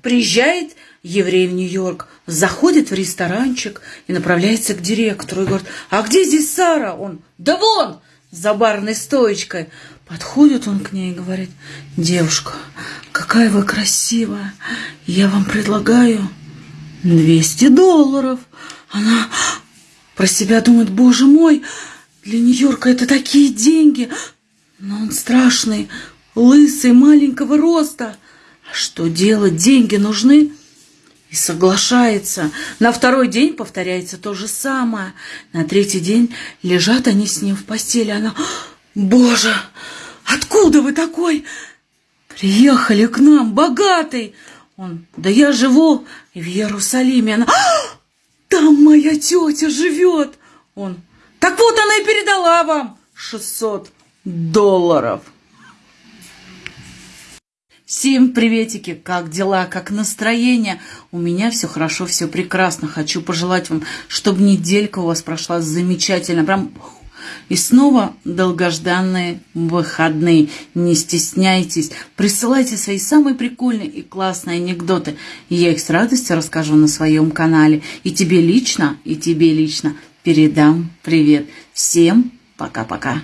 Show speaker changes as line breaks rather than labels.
Приезжает еврей в Нью-Йорк, заходит в ресторанчик и направляется к директору и говорит, а где здесь Сара? Он, да вон, за барной стоечкой. Подходит он к ней и говорит, девушка, какая вы красивая, я вам предлагаю 200 долларов. Она про себя думает, боже мой, для Нью-Йорка это такие деньги. Но он страшный, лысый, маленького роста. А что делать? Деньги нужны. И соглашается. На второй день повторяется то же самое. На третий день лежат они с ним в постели. Она, боже, откуда вы такой? Приехали к нам, богатый. Он, да я живу в Иерусалиме. Она, там моя тетя живет. Он, так вот она и передала вам 600 долларов. Всем приветики, как дела, как настроение? У меня все хорошо, все прекрасно. Хочу пожелать вам, чтобы неделька у вас прошла замечательно. Прям и снова долгожданные выходные. Не стесняйтесь, присылайте свои самые прикольные и классные анекдоты. Я их с радостью расскажу на своем канале. И тебе лично, и тебе лично передам привет. Всем пока-пока.